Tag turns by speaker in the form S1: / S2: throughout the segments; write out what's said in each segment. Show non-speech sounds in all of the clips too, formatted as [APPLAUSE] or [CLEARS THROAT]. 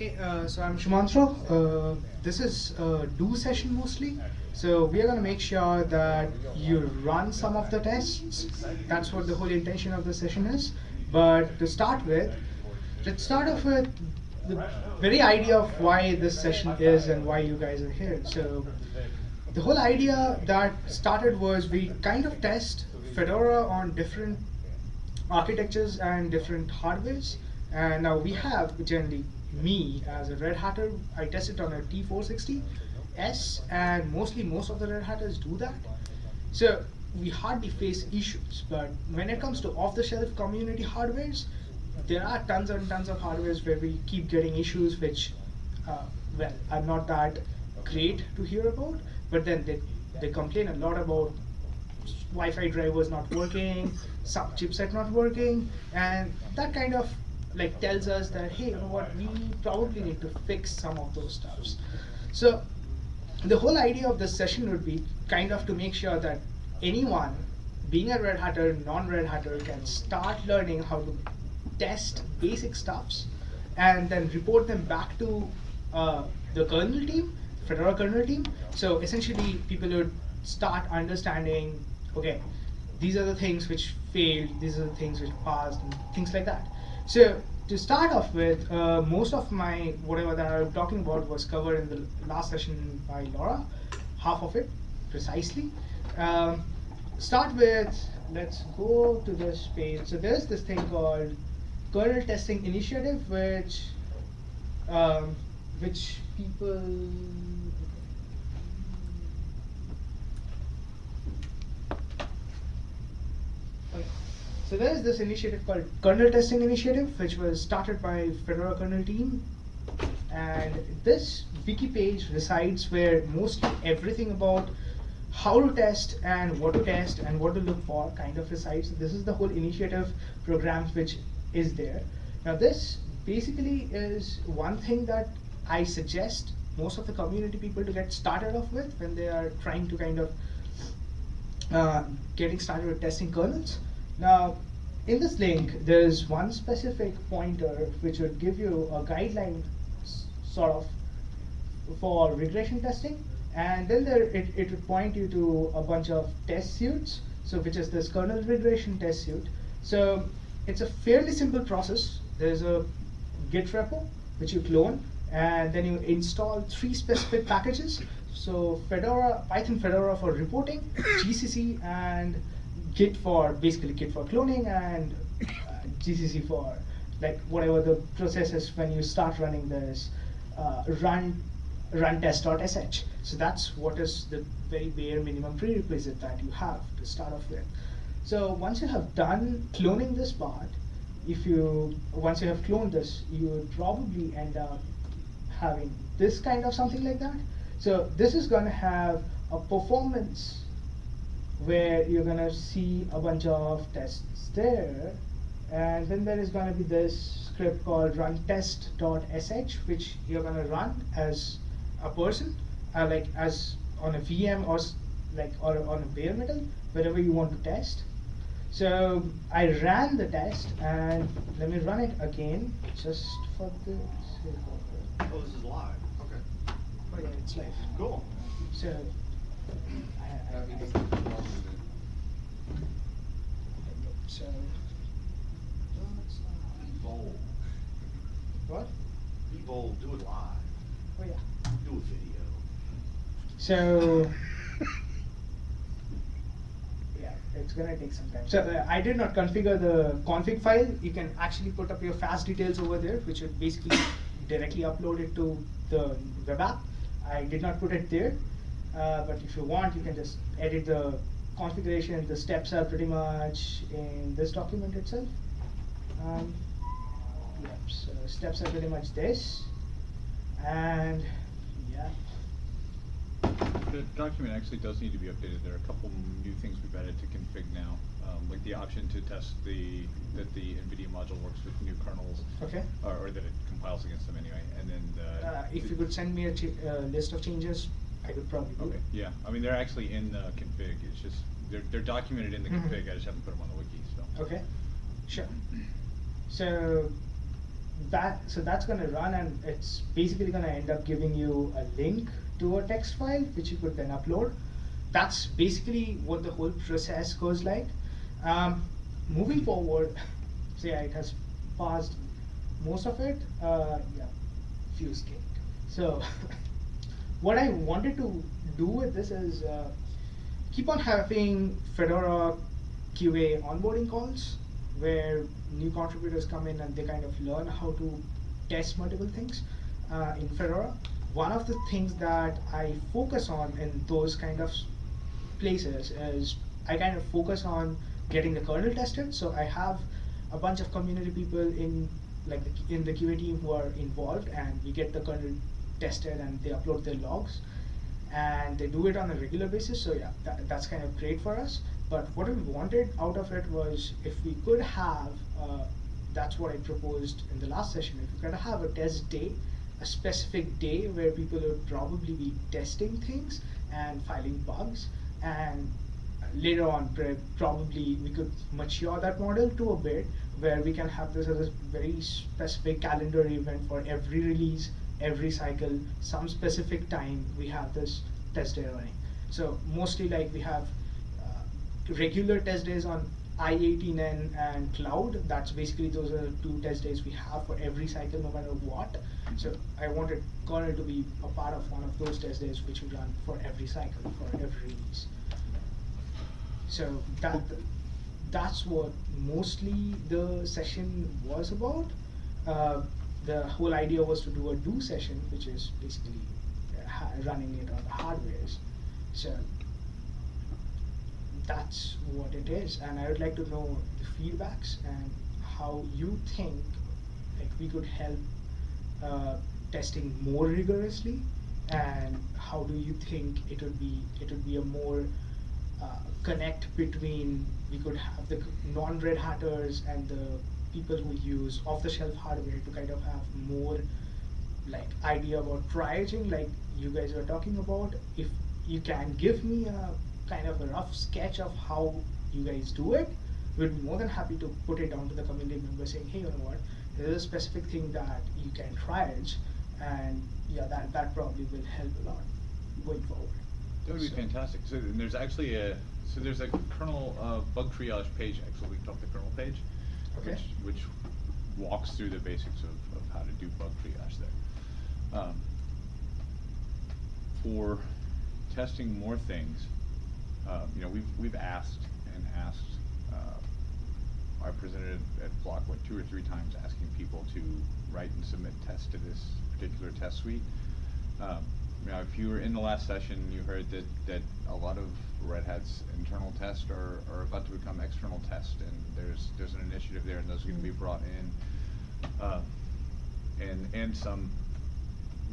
S1: Okay, uh, so I'm Shumantro. Uh, this is a do session mostly. So we are going to make sure that you run some of the tests. That's what the whole intention of the session is. But to start with, let's start off with the very idea of why this session is and why you guys are here. So the whole idea that started was we kind of test Fedora on different architectures and different hardwares. And now we have generally me as a Red Hatter, I test it on a T460S, and mostly most of the Red Hatters do that. So we hardly face issues, but when it comes to off-the-shelf community hardwares, there are tons and tons of hardwares where we keep getting issues which, uh, well, are not that great to hear about, but then they, they complain a lot about Wi-Fi drivers not working, some chipset not working, and that kind of like tells us that hey, you know what, we probably need to fix some of those stuffs. So the whole idea of this session would be kind of to make sure that anyone, being a Red Hatter, non-Red Hatter, can start learning how to test basic stuffs and then report them back to uh, the kernel team, Fedora kernel team. So essentially, people would start understanding, okay, these are the things which failed, these are the things which passed, and things like that. So to start off with, uh, most of my whatever that I'm talking about was covered in the last session by Laura, half of it precisely. Um, start with, let's go to this page. So there's this thing called kernel testing initiative, which um, which people So there is this initiative called Kernel Testing Initiative, which was started by Fedora kernel team. And this wiki page resides where mostly everything about how to test and what to test and what to look for kind of resides. This is the whole initiative programs which is there. Now this basically is one thing that I suggest most of the community people to get started off with when they are trying to kind of uh, getting started with testing kernels. Now, in this link, there's one specific pointer which would give you a guideline sort of for regression testing. And then there it, it would point you to a bunch of test suits, so which is this kernel regression test suite. So it's a fairly simple process. There's a Git repo, which you clone, and then you install three specific packages. So Fedora, Python Fedora for reporting, GCC, and Git for basically Git for cloning and uh, GCC for like whatever the process is when you start running this uh, run run test.sh. So that's what is the very bare minimum prerequisite that you have to start off with. So once you have done cloning this part, if you once you have cloned this, you would probably end up having this kind of something like that. So this is going to have a performance where you're going to see a bunch of tests there. And then there is going to be this script called run test.sh, which you're going to run as a person, uh, like as on a VM or like or on a bare metal, wherever you want to test. So I ran the test, and let me run it again, just for the sake
S2: of it. Oh, this is live. Okay.
S1: Oh yeah, it's live.
S2: Cool.
S1: So so
S2: Be bold.
S1: What?
S2: Be bold. Do it live.
S1: Oh yeah.
S2: Do a video.
S1: So [LAUGHS] yeah, it's gonna take some time. So uh, I did not configure the config file. You can actually put up your fast details over there, which would basically [COUGHS] directly upload it to the web app. I did not put it there. Uh, but if you want, you can just edit the configuration. The steps are pretty much in this document itself. Um, yep, so steps are pretty much this. And yeah.
S3: The document actually does need to be updated. There are a couple new things we've added to config now, um, like the option to test the that the NVIDIA module works with new kernels.
S1: Okay.
S3: Or, or that it compiles against them anyway. And then the,
S1: uh, if you could send me a uh, list of changes, I could probably do
S3: Okay,
S1: it.
S3: yeah, I mean, they're actually in the config, it's just, they're, they're documented in the
S1: Mhm.
S3: config, I just haven't put them on the wiki, so.
S1: Okay, sure. So that so that's going to run and it's basically going to end up giving you a link to a text file which you could then upload that's basically what the whole process goes like um, moving forward [LAUGHS] so yeah it has passed most of it uh, yeah fuse cake so [LAUGHS] what i wanted to do with this is uh, keep on having fedora qa onboarding calls where new contributors come in and they kind of learn how to test multiple things uh, in Fedora. One of the things that I focus on in those kind of places is I kind of focus on getting the kernel tested. So I have a bunch of community people in like the, in the QA team who are involved, and we get the kernel tested and they upload their logs, and they do it on a regular basis. So yeah, that, that's kind of great for us. But what we wanted out of it was if we could have, uh, that's what I proposed in the last session, if we could have a test day, a specific day where people would probably be testing things and filing bugs, and later on probably we could mature that model to a bit where we can have this as a very specific calendar event for every release, every cycle, some specific time we have this test day running. So mostly like we have regular test days on i18n and cloud. That's basically those are two test days we have for every cycle, no matter what. So I wanted kernel to be a part of one of those test days, which we run for every cycle, for every release. So that that's what mostly the session was about. Uh, the whole idea was to do a do session, which is basically uh, running it on the hardwares. So that's what it is and I would like to know the feedbacks and how you think like we could help uh, testing more rigorously and how do you think it would be it would be a more uh, connect between we could have the non-red hatters and the people who use off-the-shelf hardware to kind of have more like idea about triaging like you guys are talking about if you can give me a kind of a rough sketch of how you guys do it, we'd be more than happy to put it down to the community member saying, hey, you know what, there's a specific thing that you can triage, and yeah, that, that probably will help a lot going forward.
S3: That would be
S1: So-
S3: fantastic. So there's actually a, so there's a kernel uh, bug triage page actually linked off the kernel page.
S1: Okay.
S3: Which, which walks through the basics of, of how to do bug triage there. Um, for testing more things, uh, you know, we've, we've asked and asked, uh, I presented at Flock, what, two or three times asking people to write and submit tests to this particular test suite. Um, you know, if you were in the last session, you heard that, that a lot of Red Hat's internal tests are, are about to become external tests, and there's, there's an initiative there, and those are gonna be brought in. Uh, and, and some,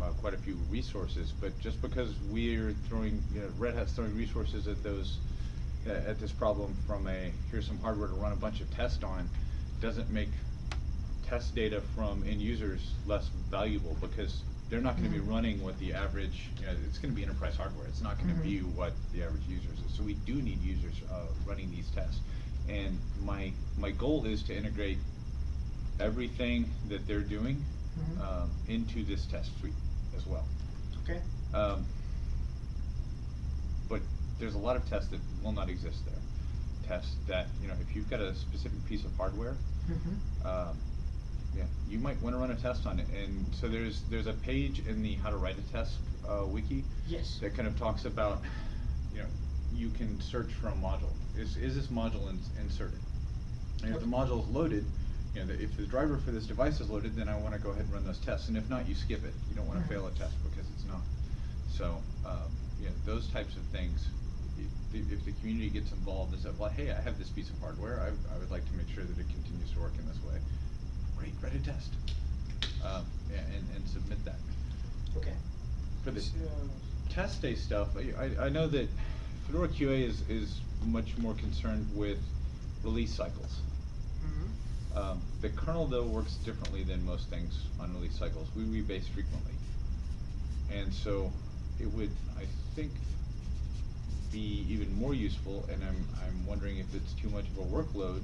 S3: uh, quite a few resources, but just because we're throwing, you know, Red Hat's throwing resources at those, uh, at this problem from a, here's some hardware to run a bunch of tests on, doesn't make test data from end users less valuable, because they're not gonna be
S1: Mhm.
S3: running what the average, you know, it's gonna be enterprise hardware, it's not gonna
S1: Mhm.
S3: be what the average users is, so we do need users, uh, running these tests. And my, my goal is to integrate everything that they're doing,
S1: Mhm.
S3: um, into this test suite as well.
S1: Okay.
S3: Um, but there's a lot of tests that will not exist there. Tests that, you know, if you've got a specific piece of hardware,
S1: Mm-hmm.
S3: um, yeah, you might wanna run a test on it, and so there's, there's a page in the how to write a test, uh, wiki.
S1: Yes.
S3: That kind of talks about, you know, you can search for a module, is, is this module ins- inserted? And if the module is loaded, you know, the- if the driver for this device is loaded, then I wanna go ahead and run those tests, and if not, you skip it, you don't wanna
S1: Mhm.
S3: fail a test because it's not. So, um, you know, those types of things, if, the community gets involved and said, well, hey, I have this piece of hardware, I, I would like to make sure that it continues to work in this way. Great, write a test, um, yeah, and, and submit that.
S1: Okay.
S3: For the test day stuff, I, I, know that Fedora QA is, is much more concerned with release cycles.
S1: Mhm.
S3: Um, the kernel though works differently than most things on release cycles. We rebase frequently. And so it would, I think, be even more useful, and I'm, I'm wondering if it's too much of a workload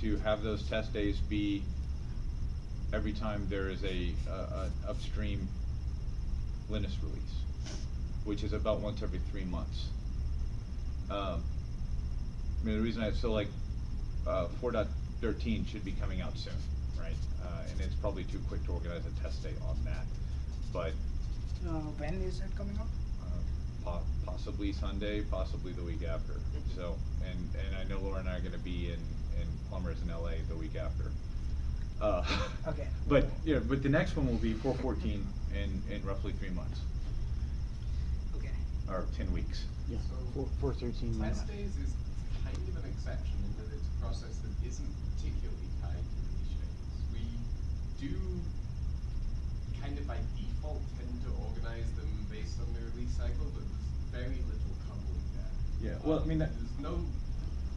S3: to have those test days be every time there is a, uh, an upstream Linux release, which is about once every three months. Um, I mean, the reason I, so like, uh, four dot thirteen should be coming out soon, right? Uh, and it's probably too quick to organize a test date on that, but,
S1: Uh, when is that coming up?
S3: uh, po- possibly Sunday, possibly the week after. So, and, and I know Laura and I are gonna be in, in Plumbers in LA the week after. Uh,
S1: Okay. [LAUGHS]
S3: But, yeah, but the next one will be four fourteen in, in roughly three months,
S1: Okay.
S3: or ten weeks.
S4: Yeah,
S5: So,
S4: four, four thirteen.
S5: Test days is kind of an exception in that it's a process that isn't particularly tied to release dates. We do kind of by default tend to organize them based on the release cycle, but there's very little coupling there.
S3: Yeah, well, I mean, that-
S5: There's no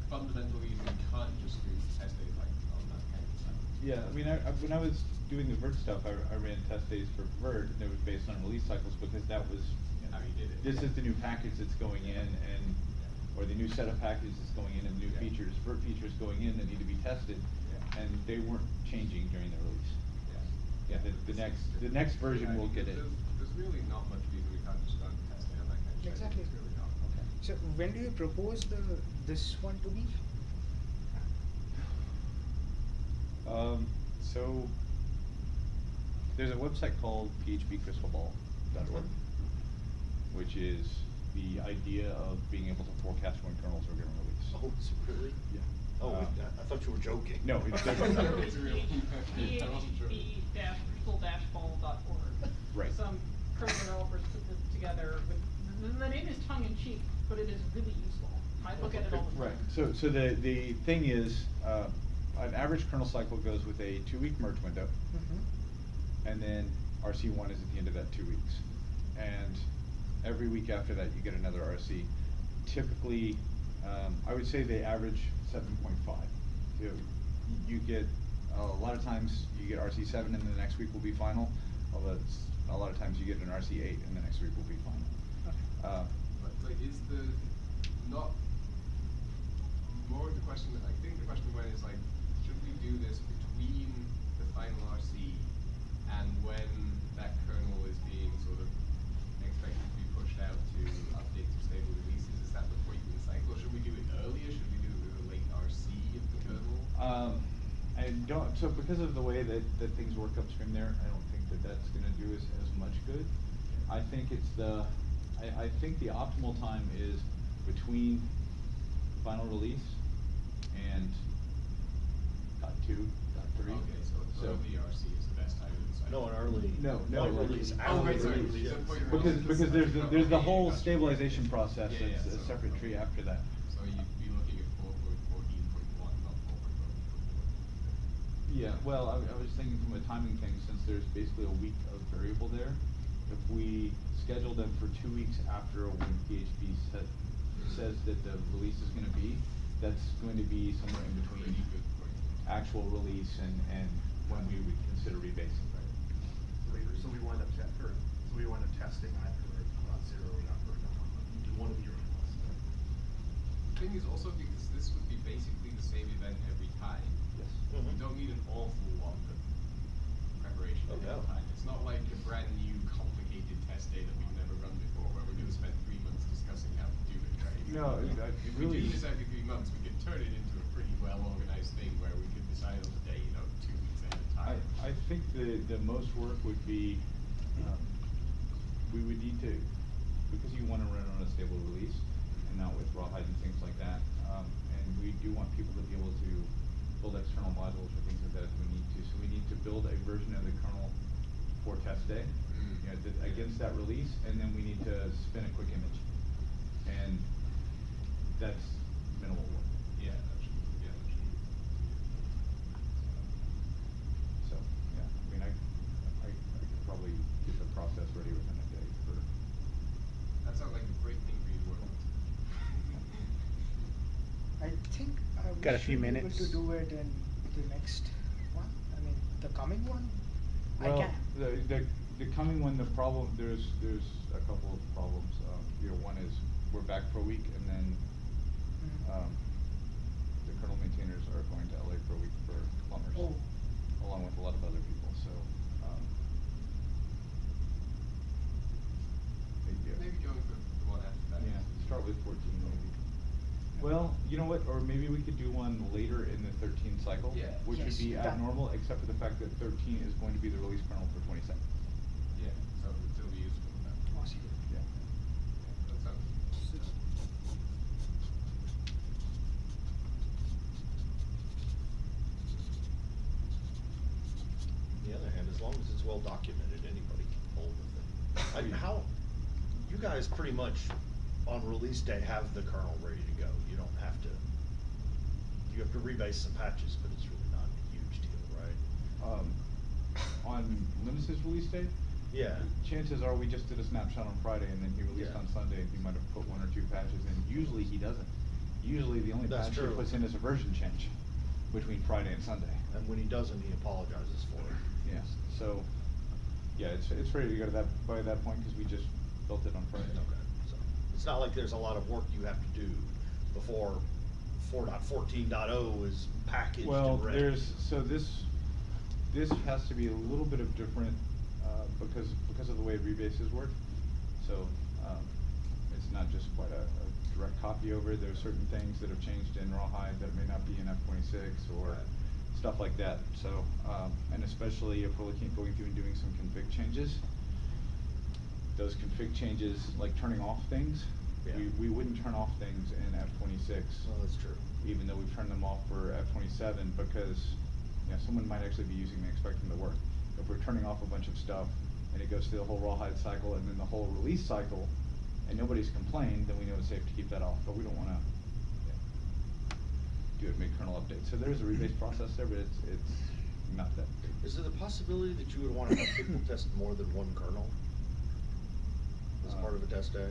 S5: fundamental reason we can't just do test days like on that kind of stuff.
S3: Yeah, I mean, I, I, when I was doing the Vert stuff, I, I ran test days for Vert, and it was based on release cycles, because that was, you know,
S5: How you did it.
S3: this is the new package that's going in, and, or the new set of packages that's going in, and new
S5: Yeah.
S3: features, Vert features going in that need to be tested,
S5: Yeah.
S3: and they weren't changing during the release.
S5: Yeah.
S3: Yeah, the, the next, the next version
S5: Yeah,
S3: will get it.
S5: There's, there's really not much we can't just start testing on that kind of.
S1: Exactly.
S5: Really not.
S3: Okay.
S1: So when do you propose the, this one to be?
S3: Um, so, there's a website called phb-crystal-ball.org, which is the idea of being able to forecast when kernels are gonna release.
S6: Oh, is it really?
S3: Yeah.
S6: Oh,
S3: Uh,
S6: I I thought you were joking.
S3: No, it's [LAUGHS] definitely-
S5: It's real. I wasn't [LAUGHS] sure.
S7: phb-crystal-ball.org.
S3: Right.
S7: Some kernel developers put this together with, the, the name is tongue in cheek, but it is really useful. I look at it all the time.
S3: Right, so, so the, the thing is, uh, an average kernel cycle goes with a two-week merge window,
S1: Mm-hmm.
S3: and then RC one is at the end of that two weeks. And every week after that, you get another RC. Typically, um, I would say they average seven point five. You, you get, a lot of times, you get RC seven and the next week will be final, although it's, a lot of times you get an RC eight and the next week will be final. Uh,
S5: But like, is the, not, more of the question, I think the question went is like, should we do this between the final RC and when that kernel is being sort of expected to be pushed out to update to stable releases? Is that the point in the cycle? Should we do it earlier? Should we do it with a late RC of the kernel?
S3: Um, I so because of the way that, that things work upstream there, I don't think that that's gonna do us as much good. I think it's the, I, I think the optimal time is between final release and dot two, dot three.
S5: Okay, so early RC is the best time in.
S6: No, an early.
S3: No, no,
S6: point
S3: early.
S6: release,
S5: Oh,
S6: hourly
S5: sorry,
S6: release,
S5: so
S6: yeah.
S5: point release
S3: Because, because there's, the- there's the whole stabilization process,
S5: Yeah, yeah,
S3: it's a
S5: so-
S3: separate tree after that.
S5: So you'd be looking at four point fourteen point one, not four point fourteen point one.
S3: Yeah, well, I, I was thinking from a timing thing, since there's basically a week of variable there, if we schedule them for two weeks after when PHB set, says that the release is gonna be, that's going to be somewhere in between
S5: Pretty good point.
S3: actual release and, and when we would consider rebasing.
S8: later, so we wind up te- or, so we wind up testing either not zero or not or not, you do one of your ones.
S5: The thing is also because this would be basically the same event every time,
S3: Yes.
S5: you
S6: Mhm.
S5: don't need an awful lot of preparation
S6: Oh,
S5: every
S6: no.
S5: time. It's not like a brand new complicated test day that we've never run before, where we're gonna spend three months discussing how to do it, right?
S3: No, it- I- it
S5: If we
S3: really-
S5: do this every three months, we could turn it into a pretty well-organized thing where we could decide on the day, you know, two weeks ahead of
S3: I,
S5: time.
S3: I think the, the most work would be, um, we would need to, because you wanna run on a stable release and not with rawhide and things like that, um, and we do want people to be able to build external modules or things like that if we need to, so we need to build a version of the kernel for test day,
S5: Mm.
S3: you know, that- against that release, and then we need to spin a quick image. And that's minimal work.
S5: Yeah, that should, yeah, that should.
S3: So, yeah, I mean, I, I, I could probably get the process ready within a day for,
S5: That sounds like a great thing for you to work on.
S1: I think I
S4: Got a few
S1: be able
S4: minutes.
S1: to do it in the next one, I mean, the coming one, I
S3: well,
S1: can.
S3: the, the, the coming one, the problem, there's, there's a couple of problems, um, you know, one is, we're back for a week, and then,
S1: Mhm.
S3: um, the kernel maintainers are going to LA for a week for plumbers.
S1: Oh.
S3: Along with a lot of other people. so, um. maybe,
S5: Maybe going for the one after that.
S3: Yeah, start with fourteen maybe. Well, you know what, or maybe we could do one later in the thirteen cycle.
S5: Yeah.
S3: Which would
S1: Yes,
S3: be
S1: that-
S3: abnormal, except for the fact that thirteen is going to be the release kernel for twenty-seven.
S5: Yeah, so it would still be useful then.
S3: Yeah.
S5: That sounds.
S2: On the other hand, as long as it's well documented, anybody can pull the thing. I mean, how, you guys pretty much on release day have the kernel ready to go. You don't have to, you have to rebase some patches, but it's really not a huge deal, right?
S3: Um, on Linus's release day.
S2: Yeah.
S3: chances are we just did a snapshot on Friday and then he released
S2: Yeah.
S3: on Sunday and he might have put one or two patches in. Usually he doesn't. Usually the only
S2: That's
S3: patch he puts in is a version change between Friday and Sunday.
S2: And when he doesn't, he apologizes for it.
S3: Yes, so, yeah, it's, it's ready to go to that, by that point, cause we just built it on Friday.
S2: Okay, it's not like there's a lot of work you have to do before four dot fourteen dot oh is packaged
S3: Well,
S2: and ready.
S3: there's, so this, this has to be a little bit of different, uh, because, because of the way rebases work. So, um, it's not just quite a, a direct copy over, there's certain things that have changed in Rawhide that may not be in F twenty-six or
S2: Right.
S3: stuff like that, so, um, and especially if we're looking going through and doing some config changes. Those config changes, like turning off things,
S2: Yeah.
S3: we, we wouldn't turn off things in F twenty-six
S2: Well, that's true.
S3: even though we've turned them off for F twenty-seven, because, you know, someone might actually be using them, and expect them to work. If we're turning off a bunch of stuff, and it goes through the whole rawhide cycle, and then the whole release cycle, and nobody's complained, then we know it's safe to keep that off, but we don't wanna, do it mid-kernel update. So there's a rebase process there, but it's, it's not that big.
S2: Is there the possibility that you would wanna have people test more than one kernel? As part of a test day?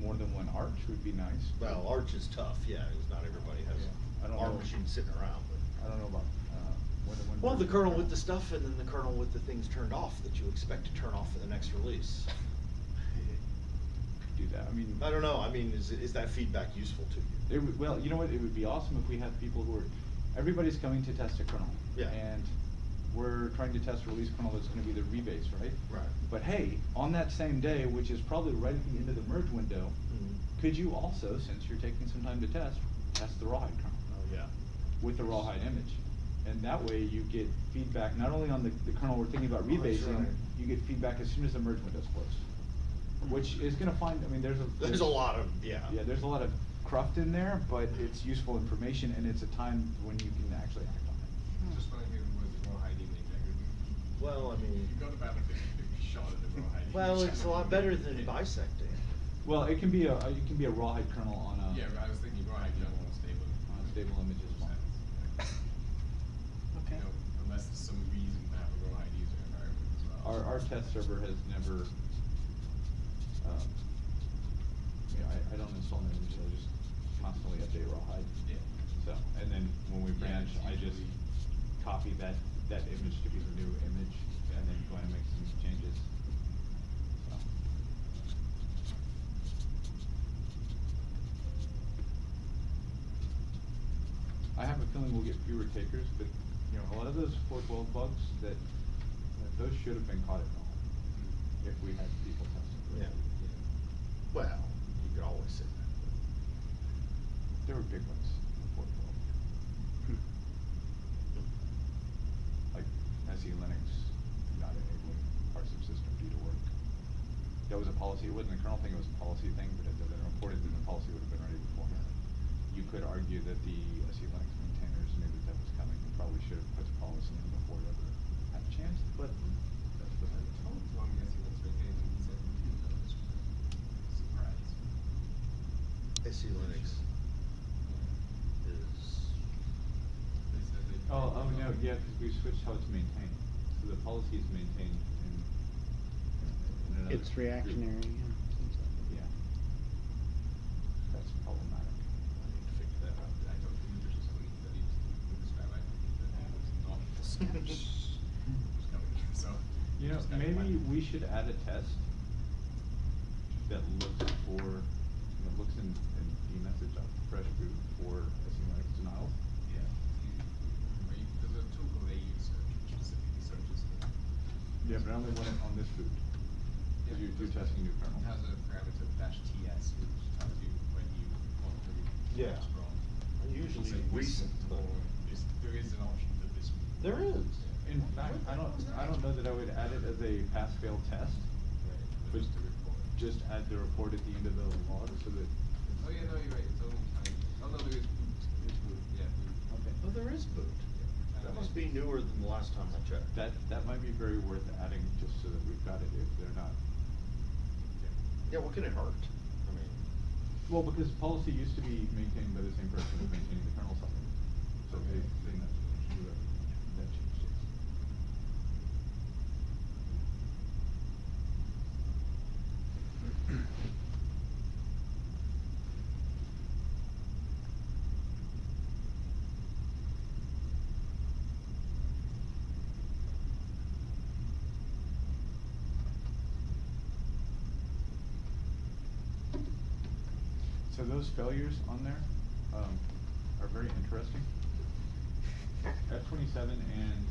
S3: More than one arch would be nice.
S2: Well, Arch is tough, yeah, 'cause not everybody has
S3: Yeah, I don't
S2: ARM
S3: know.
S2: machines sitting around, but.
S3: I don't know about, uh, more than one.
S2: Well, the
S3: version
S2: kernel with the stuff and then the kernel with the things turned off that you expect to turn off for the next release. [LAUGHS]
S3: Could do that, I mean.
S2: I don't know, I mean, is, is that feedback useful to you?
S3: It would, well, you know what, it would be awesome if we had people who are, everybody's coming to test a kernel.
S2: Yeah.
S3: And we're trying to test a release kernel that's gonna be the rebase, right?
S2: Right.
S3: But hey, on that same day, which is probably right at the end of the merge window,
S2: Mhm.
S3: could you also, since you're taking some time to test, test the rawhide kernel?
S2: Oh, yeah.
S3: With the rawhide image. And that way you get feedback, not only on the, the kernel we're thinking about
S2: Oh, that's
S3: rebasing,
S2: right.
S3: you get feedback as soon as the merge window's closed. Which is gonna find, I mean, there's a.
S2: There's a lot of, yeah.
S3: Yeah, there's a lot of cruft in there, but it's useful information and it's a time when you can actually act on it.
S5: Just when I hear the words rawhide image, I go,
S2: Well, I mean,
S5: you got about a shot at the rawhide.
S2: well, it's a lot better than bisecting.
S3: Well, it can be a, it can be a rawhide kernel on a.
S5: Yeah, but I was thinking rawhide general and stable.
S3: On a stable image is fine.
S1: Okay.
S5: You know, unless there's some reason to have a rawhide user environment as well.
S3: Our, our test server has never, um, you know, I, I don't install new images, I just constantly update rawhide.
S5: Yeah.
S3: So, and then when we
S5: Yeah,
S3: branch,
S5: it's
S3: I just
S5: usually-
S3: copy that, that image to be the new image and then go in and make some changes. So. I have a feeling we'll get fewer takers, but, you know, a lot of those four twelve bugs that, that those should have been caught at all, if we had people testing. it.
S2: Yeah. Well, you could always say that.
S3: There were big ones, four twelve. Like SE Linux not enabling parts of system due to work. That was a policy, it wasn't a kernel thing, it was a policy thing, but it had been reported that the policy would have been ready beforehand. You could argue that the SE Linux maintainers knew that that was coming and probably should have put the policy in before it ever had a chance, but that's what
S5: I
S3: I
S5: told one guy he wants to maintain and said, "Hmm, that was surprise.
S2: SE Linux is,
S5: They said they.
S3: Oh, oh, no, yeah, cause we switched how it's maintained, so the policy is maintained in, in another.
S4: It's
S3: group.
S4: reactionary, yeah.
S3: Yeah. That's problematic.
S2: I need to figure that out.
S5: I talked to him just this week, that he was, he described, I think, that he not the sketch was coming, [LAUGHS] so.
S3: You know, maybe we should add a test that looks for, that looks in, in dmesg on fresh boot for SE Linux denials.
S5: Yeah, you, where you, there's a tool called ausearch, which specifically searches for that.
S3: Yeah, but I only want it on this boot.
S5: Yeah,
S3: Cause you're, you're testing new kernel.
S5: It has a parameter dash TS, which tells you when you want to be
S2: Yeah.
S5: wrong.
S2: Usually
S5: Say
S2: recent,
S5: or is- there is an option for this.
S2: There is.
S3: In fact, I don't, I don't know that I would add it as a pass-fail test,
S5: Right,
S3: but
S5: just to report.
S3: just add the report at the end of the log so that.
S5: Oh, yeah, no, you're right, it's only tiny. Oh, no, there is boot. It's boot, yeah, boot.
S3: Okay.
S2: Oh, there is boot.
S5: Yeah.
S2: That must be newer than the last time I checked.
S3: That, that might be very worth adding, just so that we've got it if they're not.
S2: Yeah, what can it hurt? I mean,
S3: Well, because policy used to be maintained by the same person who's maintaining the kernel supplement. So they, they, that changed, yes. So those failures on there, um, are very interesting. F twenty-seven and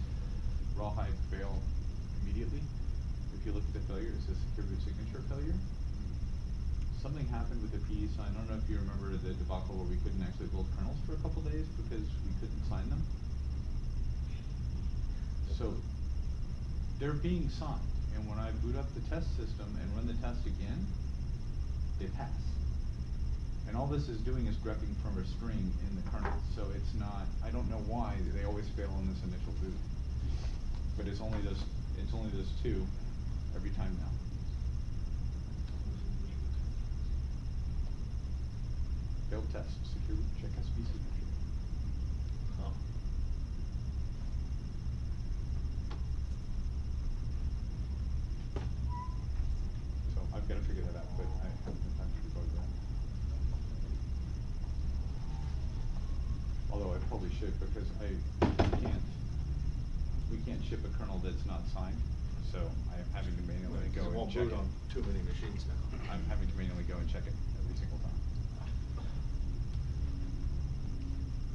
S3: Rawhide fail immediately. If you look at the failure, it says boot signature failure. Something happened with the pesign, I don't know if you remember the debacle where we couldn't actually build kernels for a couple days because we couldn't sign them. So, they're being signed, and when I boot up the test system and run the test again, they pass. And all this is doing is grepping from a string in the kernel, so it's not, I don't know why they always fail on this initial boot. But it's only those, it's only those two every time now. Failed test, secure, check SB signature.
S2: huh.
S3: So I've gotta figure that out, but I haven't had time to debug that. Although I probably should, because I can't, we can't ship a kernel that's not signed, so I am having to manually go
S2: It
S3: and
S2: won't
S3: check
S2: boot
S3: it.
S2: on too many machines now.
S3: I'm having to manually go and check it every single time.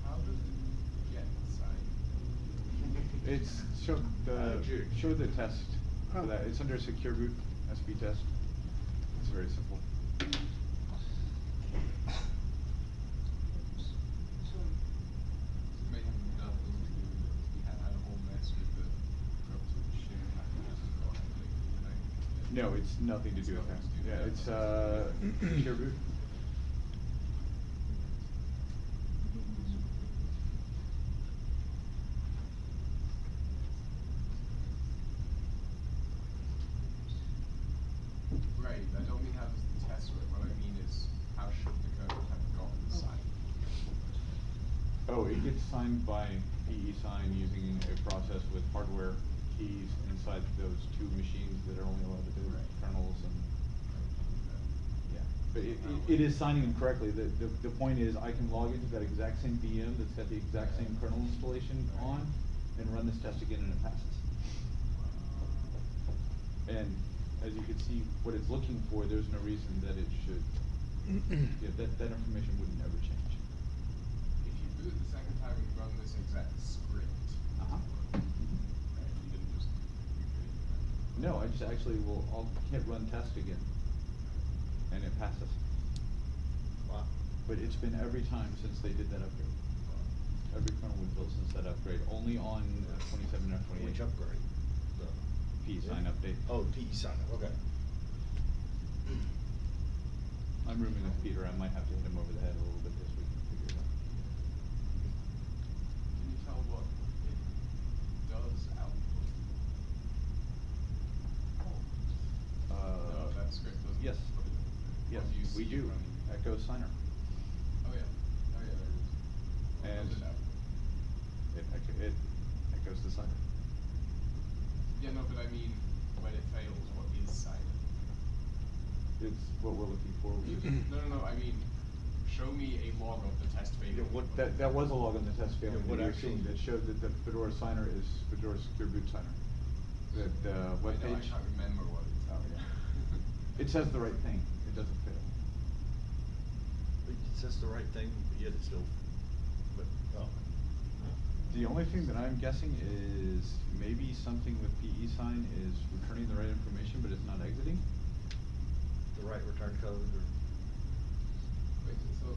S5: How does it get signed?
S3: It's, show the,
S2: Magic.
S3: show the test for
S1: Oh.
S3: that, it's under secure boot, SB test. It's very simple.
S5: It may have nothing to do with it. We had had a whole mess with the crops with the share packages and all that, like, and I-
S3: No, it's nothing to do with that.
S5: nothing to do with
S3: Yeah, it's, uh. [CLEARS THROAT]
S5: Right, I don't mean how does the test work, what I mean is how should the kernel have gotten signed?
S3: Oh, it gets signed by PE sign using a process with hardware keys inside those two machines that are only allowed to do
S5: Right.
S3: kernels and, yeah. But it, it, it is signing them correctly. The, the, the point is I can log into that exact same VM that's got the exact same kernel installation
S5: Right.
S3: on and run this test again and it passes. And as you can see, what it's looking for, there's no reason that it should, yeah, that, that information would never change.
S5: If you boot the second time and run this exact script,
S3: Uh-huh.
S5: right, you didn't just recreate the
S3: No, I just actually will, I'll hit run test again, and it passes.
S2: Wow.
S3: But it's been every time since they did that upgrade. Every kernel we've built since that upgrade, only on uh, twenty-seven twenty-eight.
S2: Which upgrade? The-
S3: pesign update.
S2: Oh, pesign up, okay.
S3: I'm rooming with Peter, I might have to hit him over the head a little bit this week and figure it out.
S5: Can you tell what it does output?
S3: Uh,
S5: No, that script doesn't.
S3: Yes.
S5: it.
S3: Yes,
S5: you
S3: we
S5: see
S3: do? Echo Signer.
S5: Oh, yeah, oh, yeah, there it is.
S3: And-
S5: it?
S3: It, echo- it echoes the signer.
S5: Yeah, no, but I mean, when it fails, what is silent?
S3: It's what we're looking for, which is.
S5: No, no, no, I mean, show me a log of the test failure.
S2: Yeah, what-
S3: That, that was a log on the test
S2: Yeah,
S3: failing
S2: what
S3: that you were seeing that showed that the Fedora signer is Fedora Secure Boot Signer. The, the uh,
S5: I know, I
S3: webpage.
S5: can't remember what it's.
S3: Yeah. It says the right thing, it doesn't fail.
S2: It says the right thing, but yet it's still, but, oh.
S3: The only thing that I'm guessing is maybe something with PE sign is returning the right information, but it's not exiting.
S2: The right return code or?
S5: Wait, so,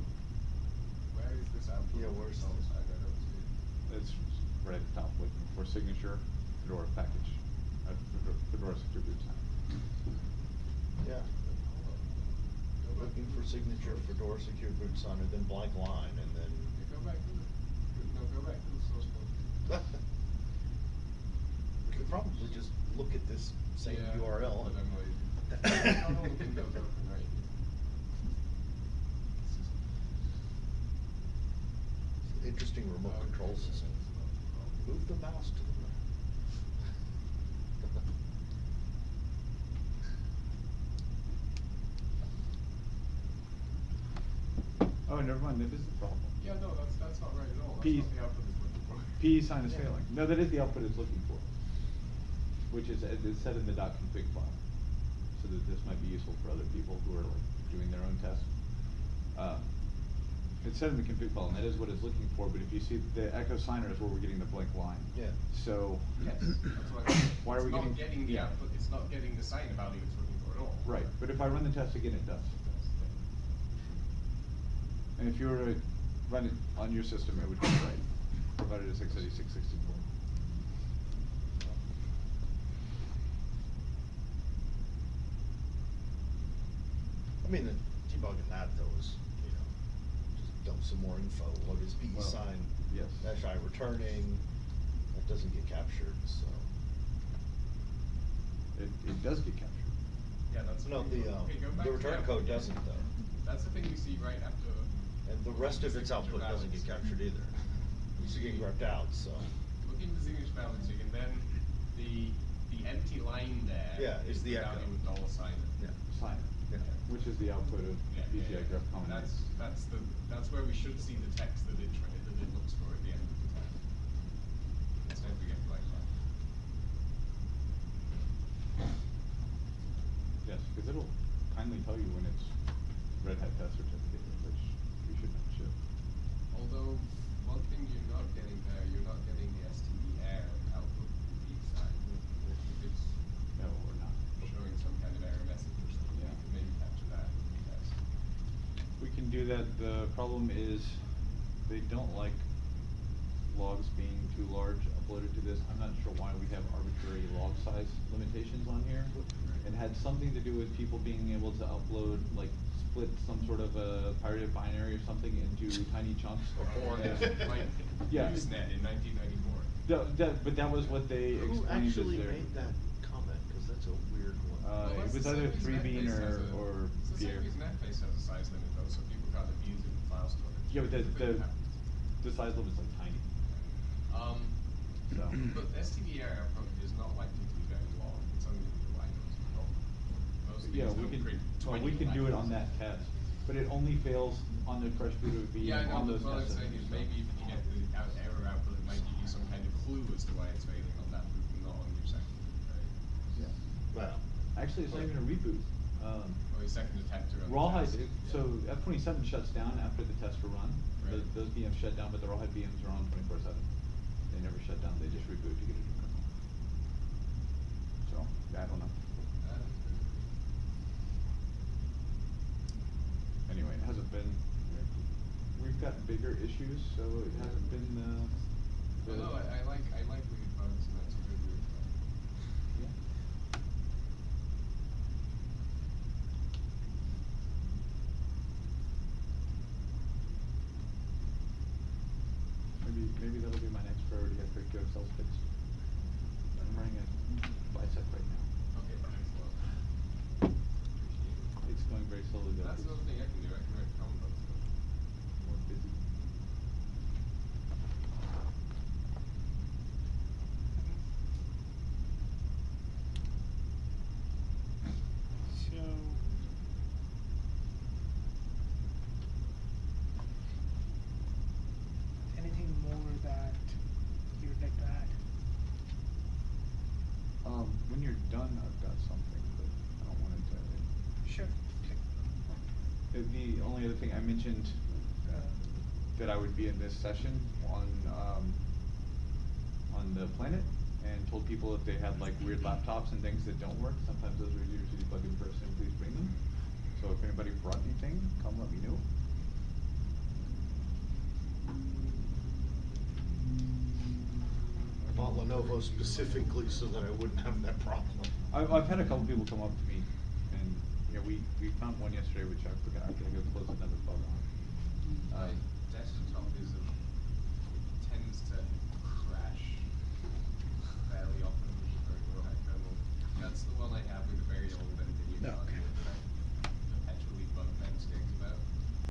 S5: where is this output?
S2: Yeah, where's
S5: Oh,
S2: this?
S5: I don't see it.
S3: It's right at the top, looking for signature, Fedora package, uh, Fedora- Fedora secure boot sign.
S2: Yeah.
S5: Hold on. Go back
S2: Looking for signature for door secure boot sign and then blank line and then.
S5: Yeah, go back to the, no, go back to the source [LAUGHS] code.
S2: We could probably just look at this same
S5: Yeah,
S2: URL.
S5: But I'm
S2: and-
S5: lazy. How long [LAUGHS] can those open, right?
S2: Interesting remote control system.
S5: it's not a problem.
S2: Move the mouse to the left.
S3: Oh, never mind, that is the problem.
S5: Yeah, no, that's, that's not right at all, that's
S3: P-
S5: not the output it's looking for.
S3: pesign is
S2: Yeah.
S3: failing. No, that is the output it's looking for. Which is, it's set in the config file. So that this might be useful for other people who are like doing their own tests. Um, It's set in the config file and that is what it's looking for, but if you see the echo signer is where we're getting the blank line.
S2: Yeah.
S3: So.
S5: Yes, that's what I'm, [COUGHS]
S3: Why are we
S5: it's
S3: getting?
S5: not getting the
S3: yeah.
S5: output, it's not getting the sign value it's looking for at all.
S3: Right, but if I run the test again, it does. And if you were to run it on your system, it would be right, provided it's x eighty-six sixty-four.
S2: I mean, the debugging that though is, you know, just dump some more info. What is PE
S3: Well,
S2: sign?
S3: yes.
S2: Dash I returning, that doesn't get captured, so.
S3: It, it does get captured.
S5: Yeah, that's.
S2: No, the, um,
S5: Okay,
S2: the return code doesn't though.
S5: That's the thing we see right after.
S2: And the rest of its output doesn't get captured either. It's getting gripped out, so.
S5: Look into signature balancing and then the, the empty line there.
S2: Yeah, is the echo.
S5: value with dollar sign.
S2: Yeah.
S3: Sign,
S2: Yeah.
S3: which is the output of
S5: Yeah, yeah,
S3: PCI
S5: yeah.
S3: graph common.
S5: That's, that's the, that's where we should see the text that it, tra- that it looks for at the end of the time. Instead we get blank line.
S3: Yes, because it'll kindly tell you when it's Red Hat test certificate, which you should not ship.
S5: Although, one thing you're not getting there, you're not getting the STD air output from each side. If it's
S3: No, we're not.
S5: showing some kind of error message or something, you
S3: Yeah.
S5: can maybe capture that in the test.
S3: We can do that, the problem is, they don't like logs being too large uploaded to this. I'm not sure why we have arbitrary log size limitations on here. It had something to do with people being able to upload, like, split some sort of a pirated binary or something into [LAUGHS] tiny chunks.
S5: Or
S3: Yeah.
S5: like
S3: Yeah.
S5: Usenet in nineteen ninety-four.
S3: That, that, but that was what they
S2: Who
S3: explained as
S2: actually
S3: their.
S2: made that comment? Cause that's a weird one.
S3: Uh, it was either 3Bean or- or
S5: It's the same Netface has a size limit though, so people can't abuse it in the file storage.
S3: Yeah, but the, the, the size limit's like tiny,
S5: Um,
S3: so.
S5: but STD error probably is not likely to be very long, it's only gonna be line notes and not. Most
S3: Yeah, we can, well, we can do it on that test, but it only fails on the fresh boot of V
S5: Yeah, I know,
S3: on
S5: but
S3: those
S5: what I'm
S3: tests.
S5: saying is maybe if you get the out error output, it might give you some kind of clue as to why it's failing on that boot and not on your second boot, right?
S3: Yeah.
S2: Well,
S3: Actually, it's not even a reboot, um.
S5: Or your second attempt to run the
S3: Rawhide,
S5: test.
S3: it-
S5: Yeah.
S3: so F twenty-seven shuts down after the test are run, Th-
S5: Right.
S3: those VMs shut down, but the Rawhide VMs are on twenty-four seven. They never shut down, they just reboot to get a new kernel. So, yeah, I don't know.
S5: That is good.
S3: Anyway, it hasn't been, we've got bigger issues, so it hasn't been, uh.
S5: No, I, I like, I like and that's a good weird bug.
S3: Yeah. Maybe, maybe that'll be my next priority after I get ourselves fixed. I'm running a bisect right now.
S5: Okay, thanks a lot. Appreciate it.
S3: It's going very slowly though.
S5: That's
S3: 'cause
S5: another thing I can do, I can write common bugs stuff.
S3: More busy.
S1: So. Anything more that you would like to add?
S3: Um, when you're done, I've got something, but I don't want it to.
S1: Sure.
S3: The, only other thing I mentioned, uh, that I would be in this session on, um, on the planet and told people if they had like weird laptops and things that don't work, sometimes those are easier to plug in person, please bring them. So if anybody brought anything, come let me know.
S2: I bought Lenovo specifically so that I wouldn't have that problem.
S3: I've, I've had a couple people come up to me yeah, we, we found one yesterday, which I forgot, I'm gonna go close another bug on. Uh,
S5: desktop is a, tends to crash fairly often, which is high well. That's the one I have with a very old engineer. Okay.